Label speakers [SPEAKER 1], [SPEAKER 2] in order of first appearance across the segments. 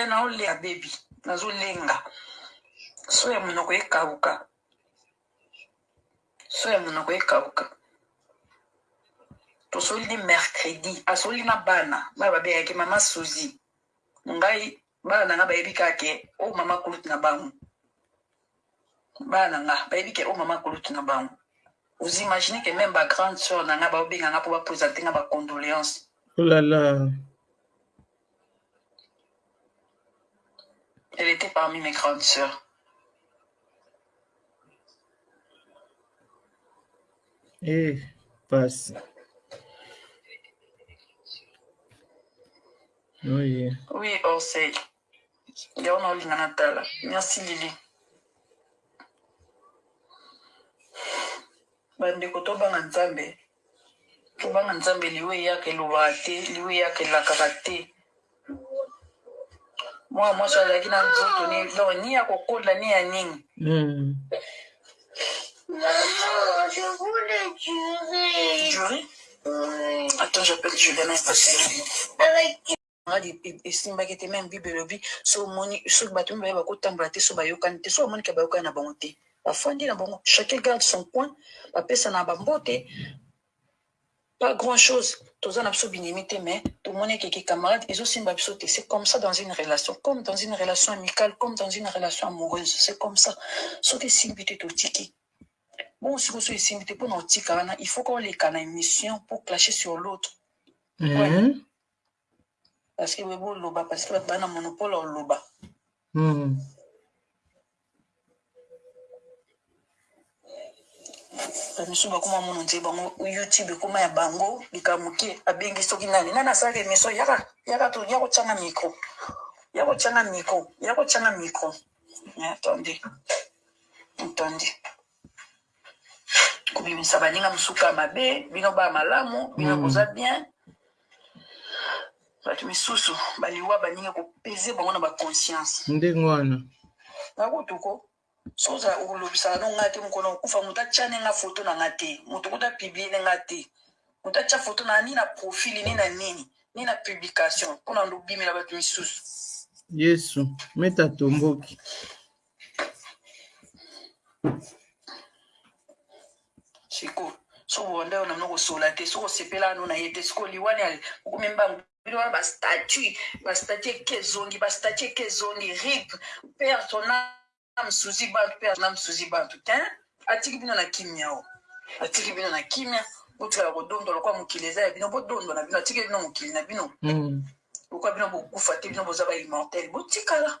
[SPEAKER 1] Eh nao lia baby nazo lenga so ya munoko ekawuka so ya munoko ekawuka tosoli ni mercredi asoli na bana bana babengaki mama suzi ngai bana na ngai bayebi kaka ke o mama kulute na bango Bana na nga bayebi ke oyo maman kulutu na bango. Vous imaginez que meme ba grandes soeurs na nga bao benga nga po ba presenter nga ba condoleances.
[SPEAKER 2] Oh la la.
[SPEAKER 1] Elle etait parmi mes grandes soeurs.
[SPEAKER 2] Eh, pasi. Oye.
[SPEAKER 1] Oui, Orsay. Yango na olinga na tala merci lili. Ba ndeko to banga nzambe to banga nzambe liwa eyaka elobaka te liwa eyaka elakaka te mwana mwasi azalaki na nzoto ni donc ni ya kokola ni ya nini
[SPEAKER 2] mm.
[SPEAKER 3] Maman, je voulais durer.
[SPEAKER 1] Durer
[SPEAKER 3] oui.
[SPEAKER 1] Attends, j'appelle Juliana.
[SPEAKER 3] Avec
[SPEAKER 1] esimbaki te meme bible elobi soki omoni soki batu mibale bakotambola te soki bayokani te soki omoni ke bayokani na bango te bafandi na bango chacun garde son coin bapesana ba mbote pas grand chose toza na biso binemi te mais tomoni eke ki camarade ezosimba biso te c'est comme ça dans une relation comme dans une relation amicale comme dans une relation amoureuse c'est comme ça soki esimbi te totiki bon siko soki esimbi te mpona otika wana il faut koleka na émission pour clasher sur l'autre
[SPEAKER 2] Mhm.
[SPEAKER 1] Parce que boye bo loba parce que batu baza na monopole ya
[SPEAKER 2] koloba.
[SPEAKER 1] Ba misusu ba koma mono nzela bango YouTube ekoma ya bango likambo mukie abengi soki nani nani asalaka emission yaka yaka to yako tia nga micro yako tia nga micro yako tia nga micro mais attendez attendez kobimisa baninga misuka ya mabe bino ba malamu bino boza bien bato misusu baliwa baninga kopeze bango na baconscience
[SPEAKER 2] ndenge wana
[SPEAKER 1] nakutuko soza olobisaka no nga te mokolo okufa moto atyane nga foto na nga te moto kuta piblie ne nga te moto atya foto na ni na profili ni na nini ni na publication mpona ndobimela bato misusu
[SPEAKER 2] yesu meta tomboki
[SPEAKER 1] siko soko banda yo nano kosola te soko osepela ano na ye te siko liwa ne okomi mbangu bino wana bastatut bastatut eke ezongi bastatut eke ezongi rip père ton ame suzi bantu père ton ame suzi bantu te atiki bino na kimia o atiki bino na kimia botikala kodondwa lokola mokili eza ya bino bodondwa na bino atiki bino mokili na bino
[SPEAKER 2] mm.
[SPEAKER 1] lokola bino bokufa te bino boza ba immortel botikala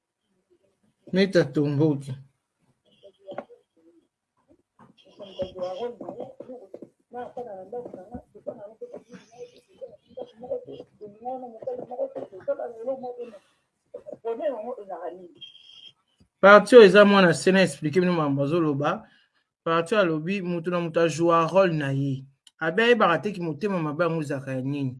[SPEAKER 2] Meta tomboki. parti oyo eza mwana se na explike bino mambo azoloba parti alobi moto na moto ajua role na ye abi ayebaka te ki motema mabe yango ezalaka ya nini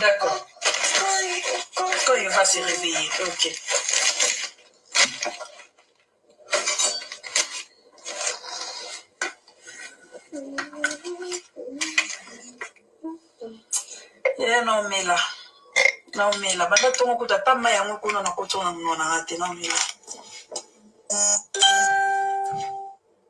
[SPEAKER 1] D'accord. Quand il va se réveiller, ok. Eh, non, mais là. Non, mais là. Banda tongo kuta ta ma yango kuna na kotona mwana na te, non, mais là.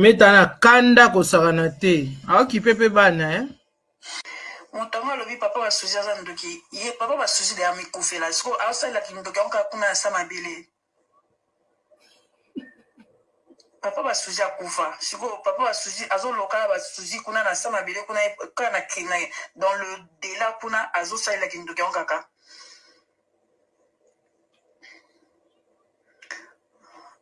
[SPEAKER 2] Meta na kanda kosakana te aokipe mpe bana eh?
[SPEAKER 1] moto yango alobi papa basuzi aza ndoki ye papa basuzi de amikufela siko aosalela kindoki yango kaka kuna ya sa mabele Papa ba souzi akufa sikoyo papa ba souzi azo loka na ba souzi kuna na sa mabele kuna ye kaka na kin na ye dans le dela kuna azo salela kindoki yango kaka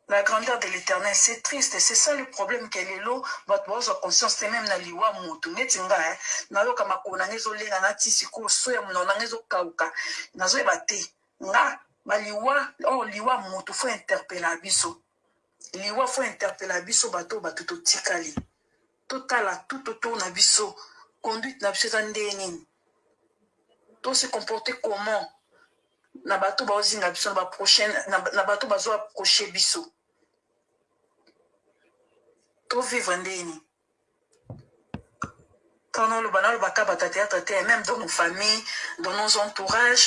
[SPEAKER 1] la grandeur de l'eternel c'est triste c'est ça le problème que lelo bato baozwa conscience te meme na liwa moto neti nga hein nayoka makolo na nga ezo lenga na ti sikoyo so ya monoko na nga ezo kauka nazo yeba te Nga ba liwa oh liwa mutu faut interpella biso liwa faut interpella biso bato oyo bato totikali totala tout autour na biso conduite na biso eza ndenge nini to se comporter comment na bato bao zinga biso na ba prochaine na bato bazo approcher biso to vivre ndenge nini.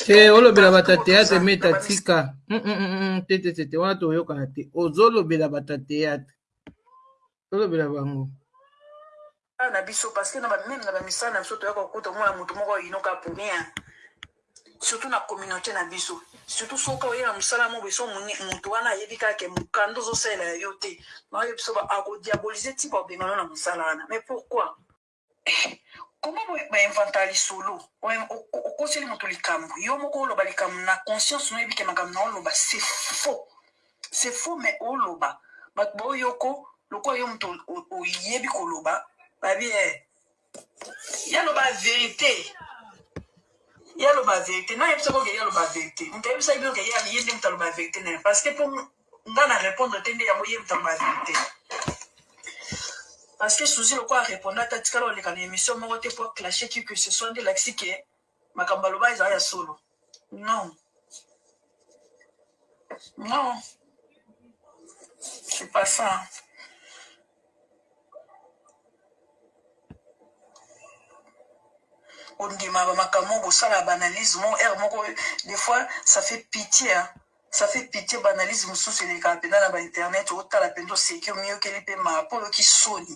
[SPEAKER 2] Te olobela bata teatre me ta tika tetetete wana toyokana te ozolobela bata teatre tolobela bango
[SPEAKER 1] na biso parce que na ba meme na ba misala na biso toyaka kokuta omona motu moko ayinoka pour rien Surtout na communaute na biso. Surtout soki oye na musala moko boye soki omoni mutu wana ayebi kaka ke mukanda ozo salela ya yo te na oyebi soki ba ako diaboliser ti ba bengana yo na musala wana mais pourquoi? Ehh comment boye ba inventaka lisolo oyo okoseli mutu likambu yo moko oloba likambu na conscience no oyebi ke makambu na oloba c'est faux c'est faux mais oloba batu bao yoko lokola yo mutu oyebi koloba ba bi ehh Yaloba verite yaloba verite nani ayebisa boke yaloba verite mutu ayebisaki bino ke ye nde mutu aloba verite naye parce que po nga na repondre te nde yango ye mutu aloba verite parce que souzi lokola areponda te atikala koleka na emission moko te po aclashe qui que ce soit nde elakisi ke Makambo aloba eza ya solo non non c'est pas ça. ondima ba makambo bosala ba analyse mo heure moko des fois ça fait pitié hein? ça fait pitié ba analyse mosusu elekaka mpenza na ba internet otala mpenza oseki omiyokeli mpe maa mpo oyoki soni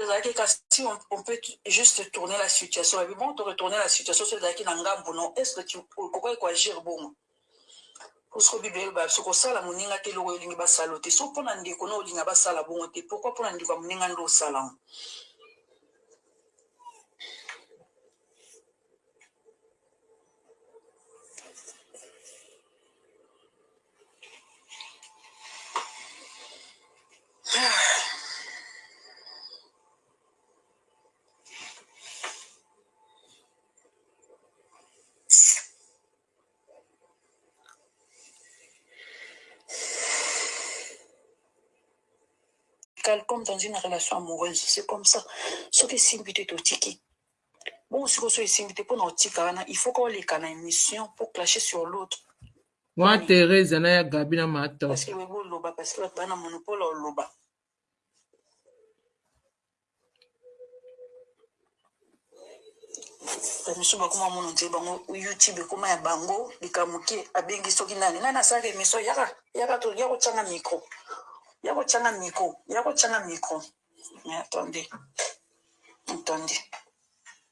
[SPEAKER 1] Ezalaki kaka si on peut juste tourner la situation et puis bon to retourner la situation soki ezalaki na ngambu no est ce que tu okokaki ko agir bongo? Puisque bible eloba biso kosala moninga te eloko yo olingi basala yo te soki pona ndeko no olinga basala bongo te pourquoi pona ndeko ya moninga nde osala yango? comme dans une relation amoureuse c'est comme ça soki esimbi te totiki bongo sikoyo soki esimbi te mpona otika wana il faut ka oleka na émission mpo clache sur l'autre
[SPEAKER 2] Mwa Teresa na ya Gabi na ma
[SPEAKER 1] top. Kasi loba oloba kasi bato bana monopole ya oloba. bamisusu bakoma mono nzele bango youtube ekoma ya bango likambo ke abengi soki nani nani asalaka emission yaka yaka to ya kotyanga micro ya kotyanga micro ya kotyanga micro mais attendez attendez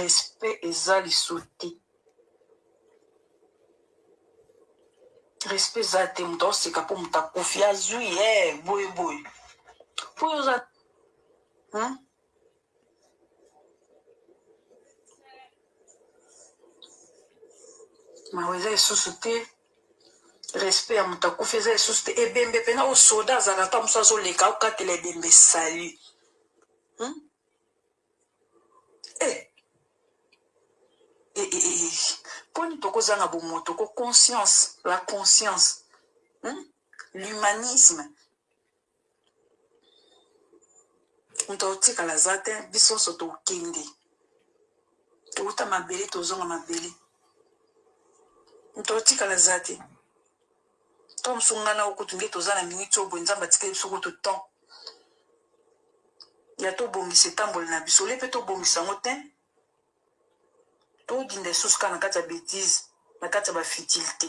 [SPEAKER 1] Respect eza lisu te. Respect eza te mutu azoseka po mutu akufi azui hee boye boye po yo oza hum mawa eza lisusu te respect ya moto akufi eza lisusu te ebembe mpena oyo soda azalaka ata mosusu azoleka okatela ebembe sali hmm? Eh! Eh, eh, eh, poni tokozanga bomoto ko conscience, la conscience hum l'humanisme moto akotikala aza te biso nso tokende towuta mabele tozonga mabele moto akotikala aza te Ton msu nga nao kutu nde toza na minute oyo boye nzambe atikeli biso kutu temps ya to bongisa etamboli na biso olie pe to bongisa yango tein to dinda lisusu kaka na kati ya betise na kati ya ba futilite